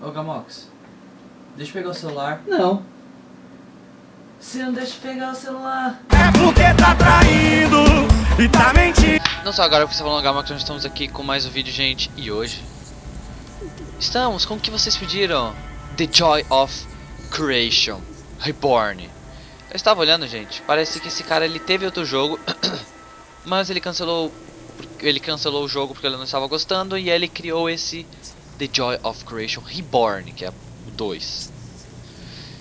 Ô Gamox, deixa eu pegar o celular. Não. Você não deixa eu pegar o celular. É porque tá traindo e tá mentindo. Não só agora porque você falou Gamox, nós estamos aqui com mais um vídeo, gente. E hoje estamos com o que vocês pediram: The Joy of Creation Reborn. Eu estava olhando, gente. Parece que esse cara ele teve outro jogo, mas ele cancelou ele cancelou o jogo porque ele não estava gostando e ele criou esse The Joy of Creation Reborn, que é o 2.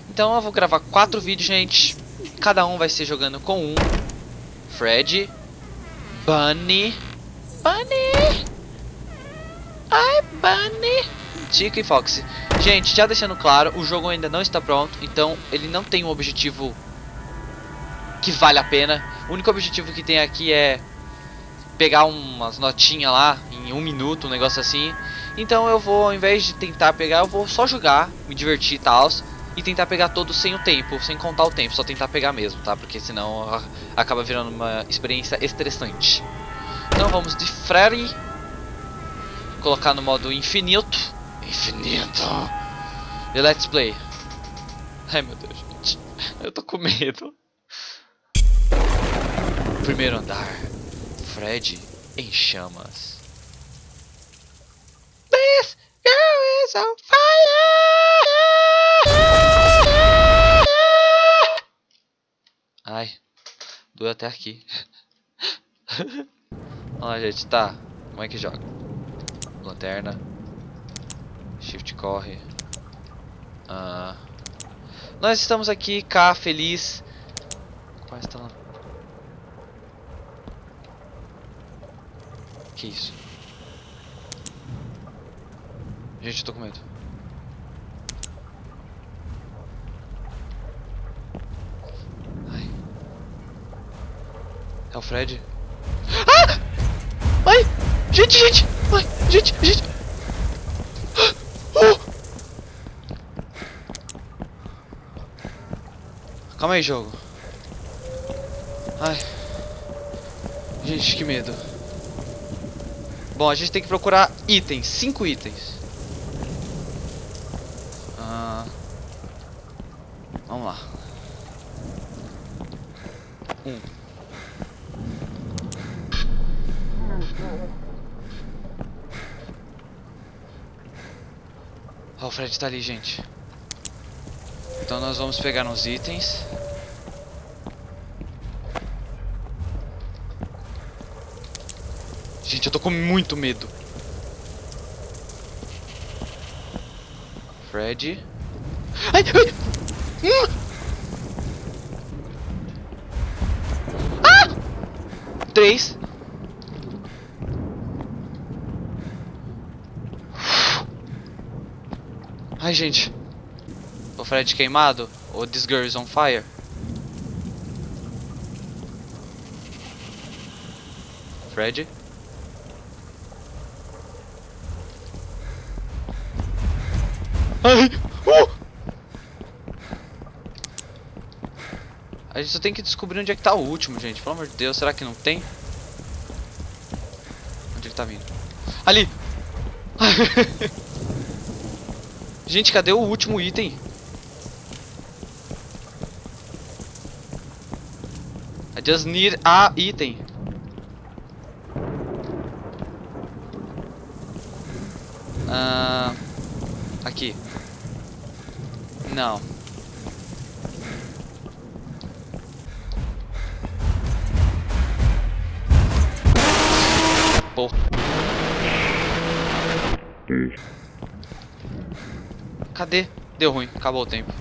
Então eu vou gravar quatro vídeos, gente. Cada um vai ser jogando com um Fred, Bunny, Bunny, ai Bunny, Chica e Foxy. Gente, já deixando claro, o jogo ainda não está pronto, então ele não tem um objetivo que vale a pena. O único objetivo que tem aqui é pegar umas notinhas lá em um minuto, um negócio assim. Então eu vou, ao invés de tentar pegar, eu vou só jogar, me divertir e tal. E tentar pegar todos sem o tempo, sem contar o tempo, só tentar pegar mesmo, tá? Porque senão acaba virando uma experiência estressante. Então vamos de Freddy. Colocar no modo infinito. Infinito. E let's play. Ai meu Deus, gente. Eu tô com medo. Primeiro andar. Fred em chamas. This girl is on fire! Ai, doeu até aqui. Olha, gente, tá. Como é que joga? Lanterna. Shift corre. Ah. Nós estamos aqui, cá, feliz. Qual está lá? Que isso? Gente, eu tô com medo. Ai. É o Fred? Ah! Ai! Gente, gente! Ai, gente, gente! Oh! Calma aí, jogo. Ai. Gente, que medo. Bom, a gente tem que procurar itens, cinco itens. Ah, vamos lá. Um. Oh, o Fred tá ali, gente. Então nós vamos pegar uns itens. Gente, eu tô com muito medo. Fred. Ai, ai. Ah! Três. Ai, gente. O Fred queimado? Ou This Girl is on Fire? Fred? Ai! Uh! A gente só tem que descobrir onde é que tá o último, gente. Pelo amor de Deus, será que não tem? Onde ele tá vindo? Ali! gente, cadê o último item? I just need a item. Uh... Aqui. Não. Porra. Cadê? Deu ruim, acabou o tempo.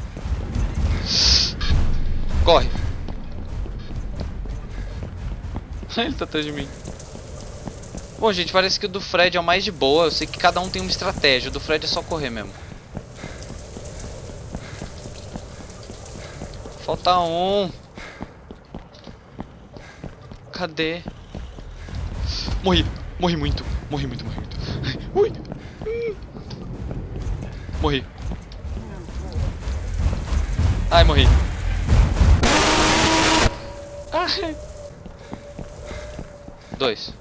Corre. Ele tá atrás de mim. Bom, gente, parece que o do Fred é o mais de boa. Eu sei que cada um tem uma estratégia. O do Fred é só correr mesmo. Falta um. Cadê? Morri. Morri muito, morri muito, morri muito. Ui! Morri. Ai, morri. Ai. Dois.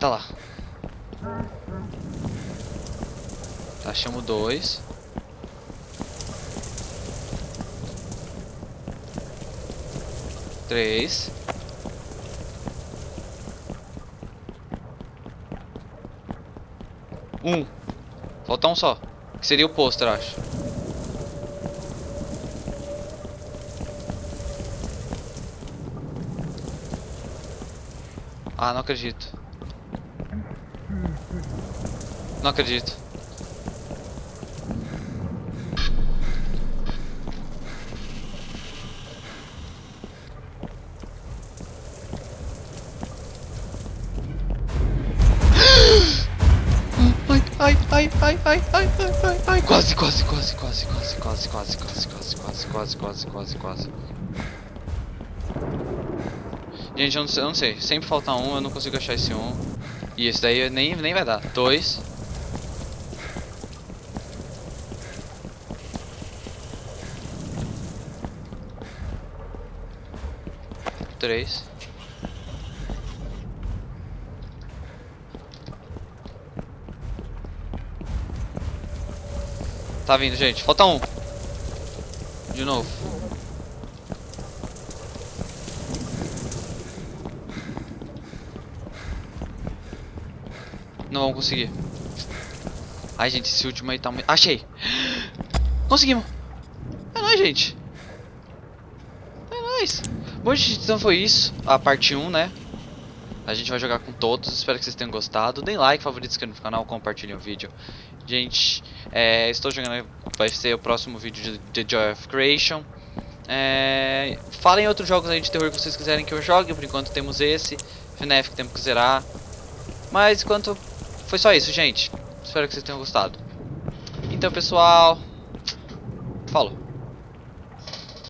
Tá lá. Tá, Achamos dois. Três. Um. Falta um só. Que seria o pôster, acho. Ah, não acredito. Não acredito. Ai, ai, ai, ai, ai, ai, ai, ai, quase, quase, quase, quase, quase, quase, quase, quase, quase, quase, quase, quase, quase, quase. Gente, eu não, sei, eu não sei, sempre falta um, eu não consigo achar esse um. E esse daí nem, nem vai dar. Dois. Três. Tá vindo, gente. Falta um. De novo. Não vamos conseguir. Ai, gente, esse último aí tá muito... Achei! Conseguimos! É nóis, gente! É nóis! Bom, gente, então foi isso. A parte 1, né? A gente vai jogar com todos. Espero que vocês tenham gostado. Deem like, favorito, inscrevam no canal, compartilhem o vídeo. Gente, é, estou jogando... Vai ser o próximo vídeo de The Joy of Creation. É, falem outros jogos aí de terror que vocês quiserem que eu jogue. Por enquanto temos esse. FNAF que temos que zerar. Mas enquanto foi só isso, gente. Espero que vocês tenham gostado. Então, pessoal, falou.